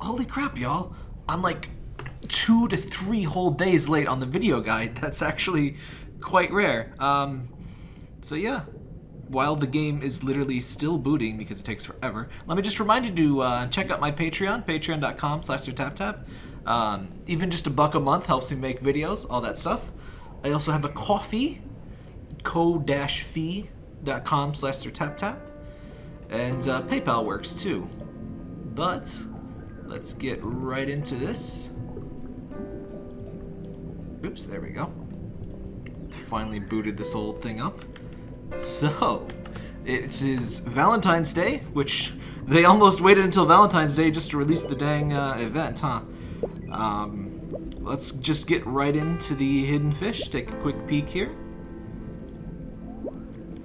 holy crap, y'all. I'm like two to three whole days late on the video guide. That's actually quite rare. Um, so yeah, while the game is literally still booting because it takes forever, let me just remind you to uh, check out my Patreon, patreon.com slash tap. Um, even just a buck a month helps me make videos, all that stuff. I also have a coffee, ko-fi.com slash tap. And uh, PayPal works too. But let's get right into this. Oops, there we go. Finally booted this old thing up. So, it is Valentine's Day, which they almost waited until Valentine's Day just to release the dang uh, event, huh? Um, let's just get right into the hidden fish. Take a quick peek here.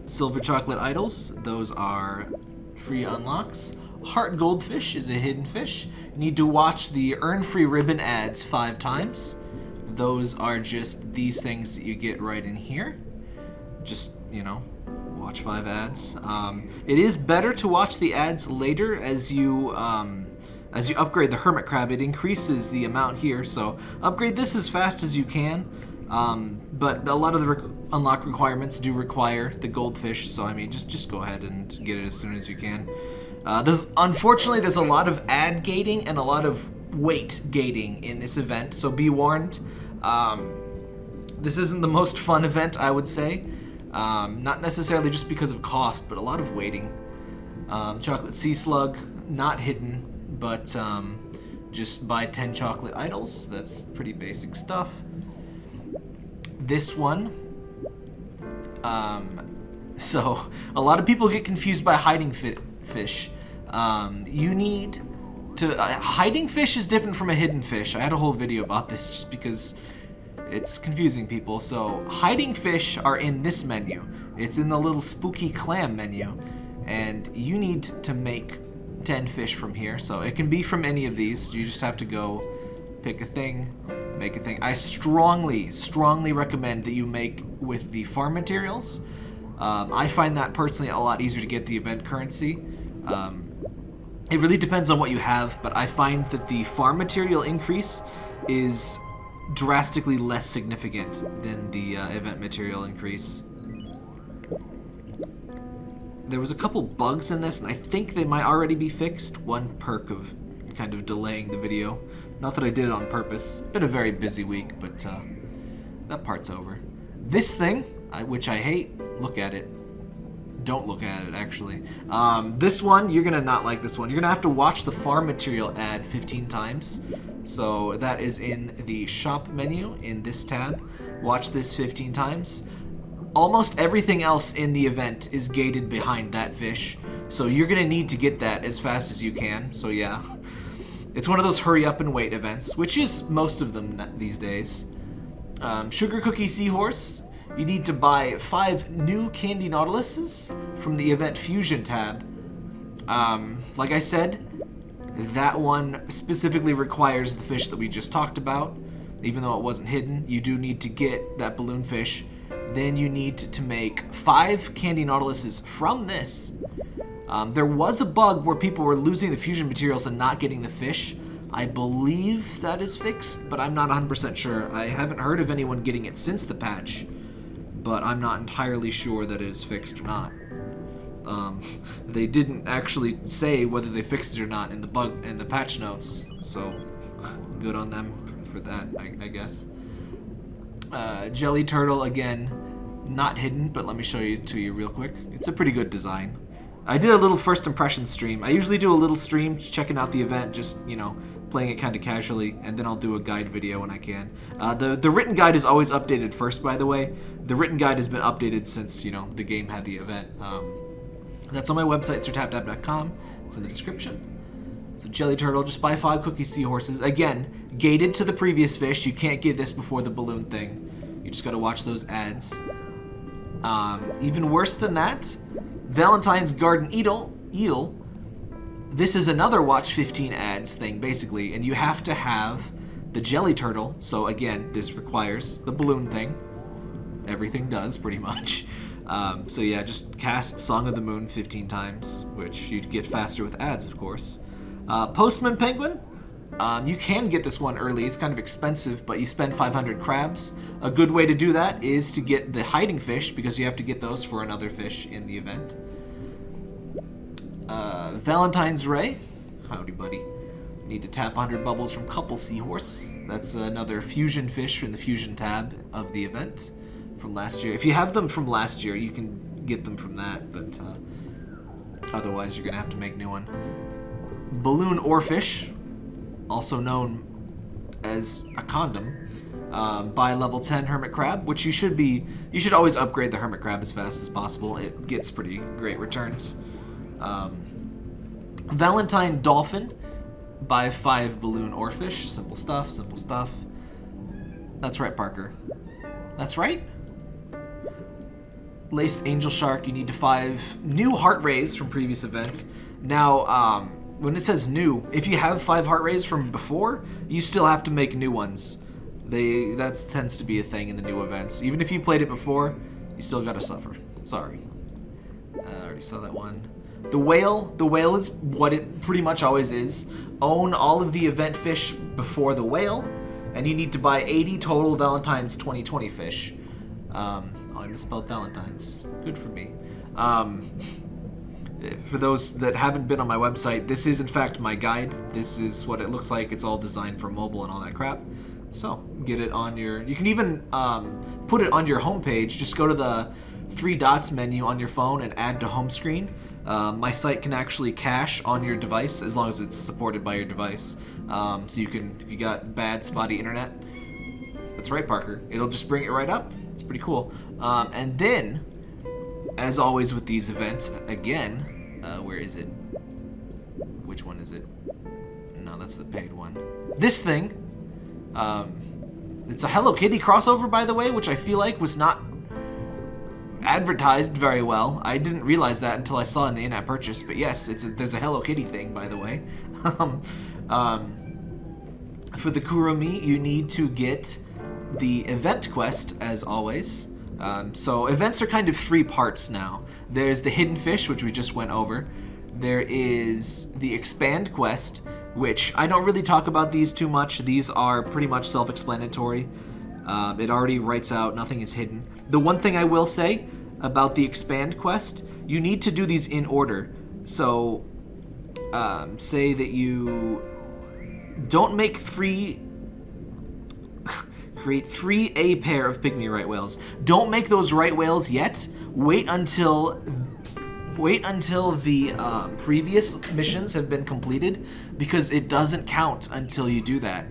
Silver chocolate idols, those are free unlocks. Heart goldfish is a hidden fish. You need to watch the earn free ribbon ads five times. Those are just these things that you get right in here. Just, you know, watch five ads. Um, it is better to watch the ads later as you um, as you upgrade the hermit crab. It increases the amount here, so upgrade this as fast as you can. Um, but a lot of the re unlock requirements do require the goldfish, so I mean, just just go ahead and get it as soon as you can. Uh, there's unfortunately there's a lot of ad gating and a lot of wait gating in this event, so be warned. Um, this isn't the most fun event, I would say. Um, not necessarily just because of cost, but a lot of waiting. Um, chocolate sea slug, not hidden, but um, just buy 10 chocolate idols. That's pretty basic stuff. This one, um, so a lot of people get confused by hiding fish. Um, you need to, uh, hiding fish is different from a hidden fish. I had a whole video about this just because it's confusing people. So hiding fish are in this menu. It's in the little spooky clam menu. And you need to make 10 fish from here. So it can be from any of these. You just have to go pick a thing, make a thing. I strongly, strongly recommend that you make with the farm materials. Um, I find that personally a lot easier to get the event currency. Um, it really depends on what you have, but I find that the farm material increase is drastically less significant than the uh, event material increase. There was a couple bugs in this, and I think they might already be fixed. One perk of kind of delaying the video. Not that I did it on purpose. Been a very busy week, but uh, that part's over. This thing, which I hate, look at it. Don't look at it, actually. Um, this one, you're going to not like this one. You're going to have to watch the farm material ad 15 times. So that is in the shop menu in this tab. Watch this 15 times. Almost everything else in the event is gated behind that fish. So you're going to need to get that as fast as you can. So yeah. It's one of those hurry up and wait events, which is most of them these days. Um, Sugar Cookie Seahorse you need to buy five new Candy Nautiluses from the Event Fusion tab. Um, like I said, that one specifically requires the fish that we just talked about. Even though it wasn't hidden, you do need to get that balloon fish. Then you need to make five Candy Nautiluses from this. Um, there was a bug where people were losing the fusion materials and not getting the fish. I believe that is fixed, but I'm not 100% sure. I haven't heard of anyone getting it since the patch but I'm not entirely sure that it is fixed or not. Um, they didn't actually say whether they fixed it or not in the bug in the patch notes, so good on them for that, I, I guess. Uh, Jelly Turtle again, not hidden, but let me show you to you real quick. It's a pretty good design. I did a little first impression stream. I usually do a little stream checking out the event, just, you know, playing it kind of casually, and then I'll do a guide video when I can. Uh, the, the written guide is always updated first, by the way. The written guide has been updated since, you know, the game had the event. Um, that's on my website, sirtaptap.com. It's in the description. So Jelly Turtle, just buy five cookie seahorses. Again, gated to the previous fish. You can't get this before the balloon thing. You just gotta watch those ads. Um, even worse than that, Valentine's Garden Eel, eel this is another watch 15 ads thing, basically, and you have to have the jelly turtle. So again, this requires the balloon thing. Everything does, pretty much. Um, so yeah, just cast Song of the Moon 15 times, which you'd get faster with ads, of course. Uh, Postman Penguin, Um, you can get this one early. It's kind of expensive, but you spend 500 crabs. A good way to do that is to get the hiding fish, because you have to get those for another fish in the event. Uh, Valentine's Ray. Howdy, buddy. Need to tap 100 bubbles from Couple Seahorse. That's another fusion fish in the fusion tab of the event from last year. If you have them from last year, you can get them from that, but uh, otherwise you're going to have to make new one. Balloon Oarfish, also known as a condom, um, by level 10 Hermit Crab, which you should be, you should always upgrade the Hermit Crab as fast as possible. It gets pretty great returns. Um, Valentine Dolphin, by 5 Balloon Oarfish, simple stuff, simple stuff. That's right, Parker. That's right. Laced Angel Shark, you need to 5 new Heart Rays from previous event. Now, um, when it says new, if you have five heart rays from before, you still have to make new ones. They that tends to be a thing in the new events. Even if you played it before, you still gotta suffer. Sorry. I already saw that one. The whale, the whale is what it pretty much always is. Own all of the event fish before the whale, and you need to buy 80 total Valentine's 2020 fish. Um, oh, I misspelled Valentine's. Good for me. Um, for those that haven't been on my website, this is in fact my guide. This is what it looks like. It's all designed for mobile and all that crap. So get it on your. You can even um, put it on your homepage. Just go to the three dots menu on your phone and add to home screen. Uh, my site can actually cache on your device as long as it's supported by your device. Um, so you can, if you got bad spotty internet, that's right, Parker. It'll just bring it right up. It's pretty cool. Um, and then as always with these events, again, uh, where is it? Which one is it? No, that's the paid one. This thing, um, it's a Hello Kitty crossover, by the way, which I feel like was not advertised very well. I didn't realize that until I saw in the in-app purchase, but yes, it's a, there's a Hello Kitty thing, by the way. um, um, for the Kuromi, you need to get the event quest, as always. Um, so events are kind of three parts now. There's the hidden fish, which we just went over. There is the expand quest, which I don't really talk about these too much. These are pretty much self-explanatory. Um, it already writes out nothing is hidden. The one thing I will say about the expand quest, you need to do these in order. So um, say that you don't make three Create three A pair of pygmy right whales. Don't make those right whales yet. Wait until wait until the uh, previous missions have been completed because it doesn't count until you do that.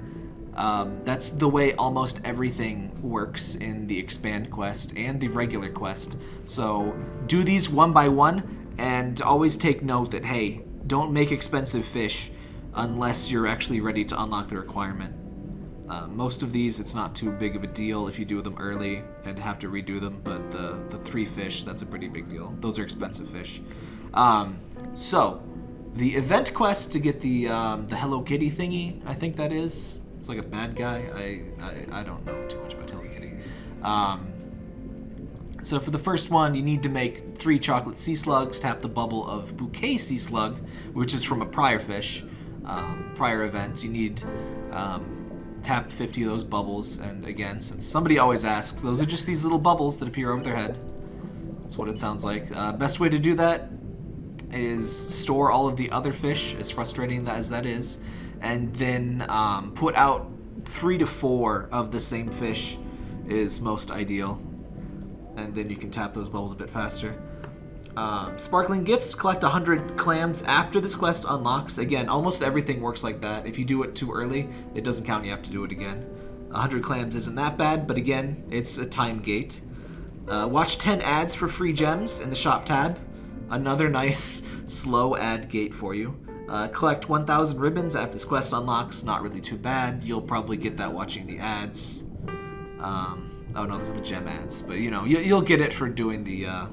Um, that's the way almost everything works in the expand quest and the regular quest. So do these one by one and always take note that, hey, don't make expensive fish unless you're actually ready to unlock the requirement. Uh, most of these, it's not too big of a deal if you do them early and have to redo them, but the, the three fish, that's a pretty big deal. Those are expensive fish. Um, so, the event quest to get the um, the Hello Kitty thingy, I think that is. It's like a bad guy. I, I, I don't know too much about Hello Kitty. Um, so for the first one, you need to make three chocolate sea slugs, tap the bubble of bouquet sea slug, which is from a prior fish, um, prior event. You need um, tapped 50 of those bubbles, and again, since somebody always asks, those are just these little bubbles that appear over their head. That's what it sounds like. Uh, best way to do that is store all of the other fish, as frustrating as that is, and then um, put out three to four of the same fish is most ideal. And then you can tap those bubbles a bit faster. Um, sparkling Gifts, collect 100 clams after this quest unlocks. Again, almost everything works like that. If you do it too early, it doesn't count, you have to do it again. 100 clams isn't that bad, but again, it's a time gate. Uh, watch 10 ads for free gems in the shop tab. Another nice slow ad gate for you. Uh, collect 1,000 ribbons after this quest unlocks. Not really too bad. You'll probably get that watching the ads. Um, oh no, those are the gem ads. But you know, you, will get it for doing the uh,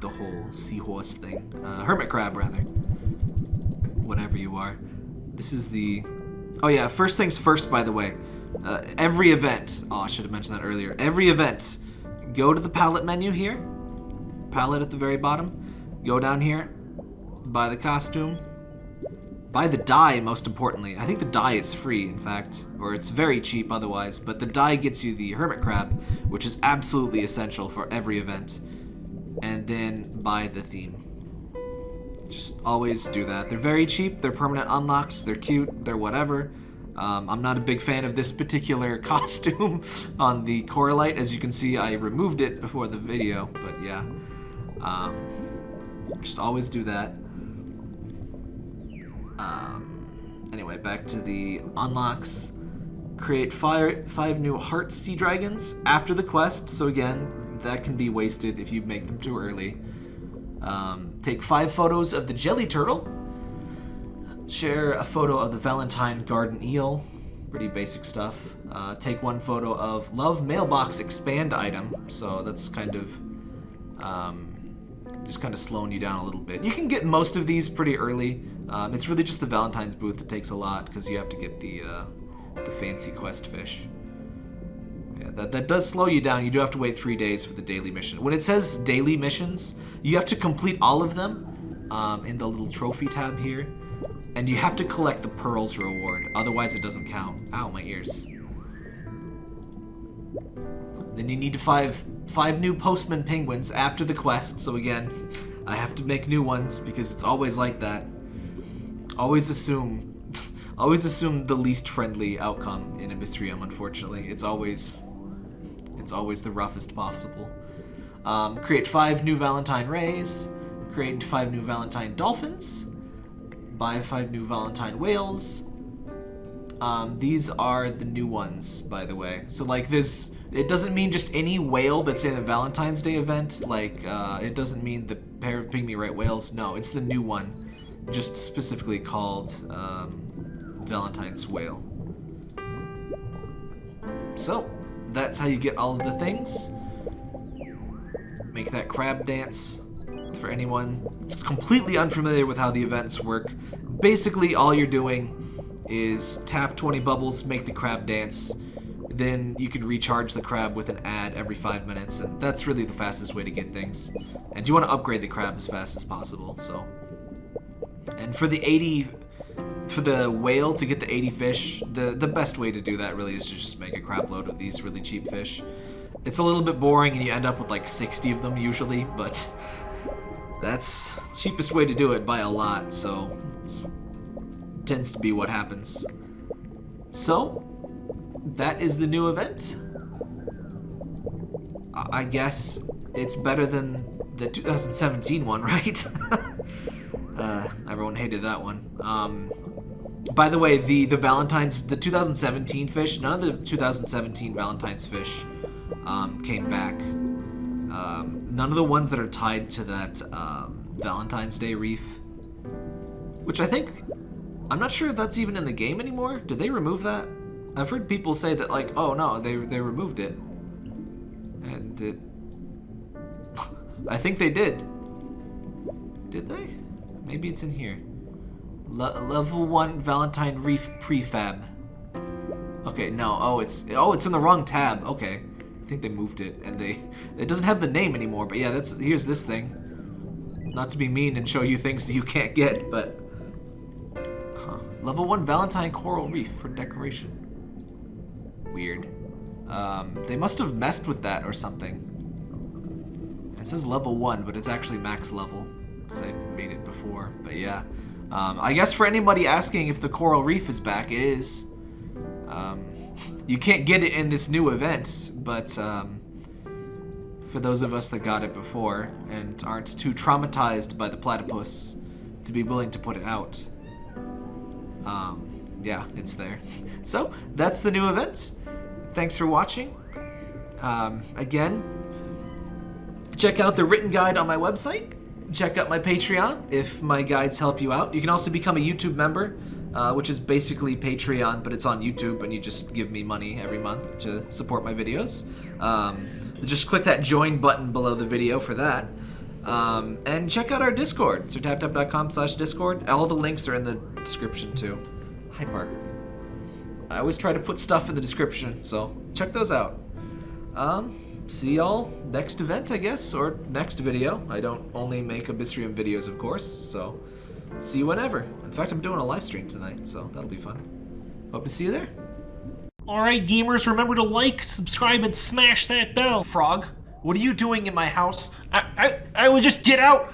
the whole seahorse thing. Uh, hermit crab, rather. Whatever you are. This is the... Oh yeah, first things first, by the way. Uh, every event... Oh, I should have mentioned that earlier. Every event, go to the palette menu here. Palette at the very bottom. Go down here. Buy the costume. Buy the dye, most importantly. I think the dye is free, in fact, or it's very cheap otherwise, but the dye gets you the Hermit Crab, which is absolutely essential for every event. And then buy the theme. Just always do that. They're very cheap, they're permanent unlocks, they're cute, they're whatever. Um, I'm not a big fan of this particular costume on the Coralite. As you can see, I removed it before the video, but yeah. Um, just always do that. Um, anyway, back to the unlocks. Create five, five new Heart Sea Dragons after the quest, so again, that can be wasted if you make them too early. Um, take five photos of the Jelly Turtle. Share a photo of the Valentine Garden Eel. Pretty basic stuff. Uh, take one photo of Love Mailbox Expand item. So that's kind of um, just kind of slowing you down a little bit. You can get most of these pretty early. Um, it's really just the Valentine's booth that takes a lot because you have to get the uh, the fancy quest fish. Yeah, that, that does slow you down. You do have to wait three days for the daily mission. When it says daily missions, you have to complete all of them um, in the little trophy tab here. And you have to collect the pearls reward, otherwise it doesn't count. Ow, my ears. Then you need to five five new postman penguins after the quest. So again, I have to make new ones because it's always like that. Always assume, always assume the least friendly outcome in Abyssrium. Unfortunately, it's always, it's always the roughest possible. Um, create five new Valentine rays. Create five new Valentine dolphins. Buy five new Valentine whales. Um, these are the new ones, by the way. So like this, it doesn't mean just any whale that's in the Valentine's Day event. Like uh, it doesn't mean the pair of pygmy right whales. No, it's the new one, just specifically called um, Valentine's whale. So that's how you get all of the things. Make that crab dance for anyone completely unfamiliar with how the events work. Basically, all you're doing is tap 20 bubbles, make the crab dance, then you can recharge the crab with an ad every five minutes, and that's really the fastest way to get things. And you want to upgrade the crab as fast as possible, so. And for the 80, for the whale to get the 80 fish, the, the best way to do that really is to just make a crab load of these really cheap fish. It's a little bit boring and you end up with like 60 of them usually, but that's the cheapest way to do it by a lot, so it tends to be what happens. So, that is the new event. I guess it's better than the 2017 one, right? uh, everyone hated that one. Um, by the way, the, the Valentine's, the 2017 fish, none of the 2017 Valentine's fish um, came back. Um, none of the ones that are tied to that um, Valentine's Day reef, which I think I'm not sure if that's even in the game anymore. Did they remove that? I've heard people say that like, oh no, they, they removed it. And it... I think they did. Did they? Maybe it's in here. Le level 1 Valentine Reef Prefab. Okay, no. Oh, it's oh, it's in the wrong tab. Okay. I think they moved it and they it doesn't have the name anymore, but yeah, that's here's this thing. Not to be mean and show you things that you can't get, but Level 1 Valentine Coral Reef for decoration. Weird. Um, they must have messed with that or something. It says level 1, but it's actually max level. Because I made it before. But yeah. Um, I guess for anybody asking if the Coral Reef is back, it is. Um, you can't get it in this new event, but um, for those of us that got it before and aren't too traumatized by the platypus to be willing to put it out, um, yeah, it's there. So, that's the new event. Thanks for watching. Um, again, check out the written guide on my website. Check out my Patreon if my guides help you out. You can also become a YouTube member, uh, which is basically Patreon, but it's on YouTube, and you just give me money every month to support my videos. Um, just click that join button below the video for that. Um, and check out our Discord, so taptap.com slash Discord. All the links are in the description too. Hi, Parker. I always try to put stuff in the description, so check those out. Um, see y'all next event, I guess, or next video. I don't only make Abyssrium videos, of course, so see you whenever. In fact, I'm doing a live stream tonight, so that'll be fun. Hope to see you there. Alright, gamers, remember to like, subscribe, and smash that bell. Frog, what are you doing in my house? I, I, I will just get out.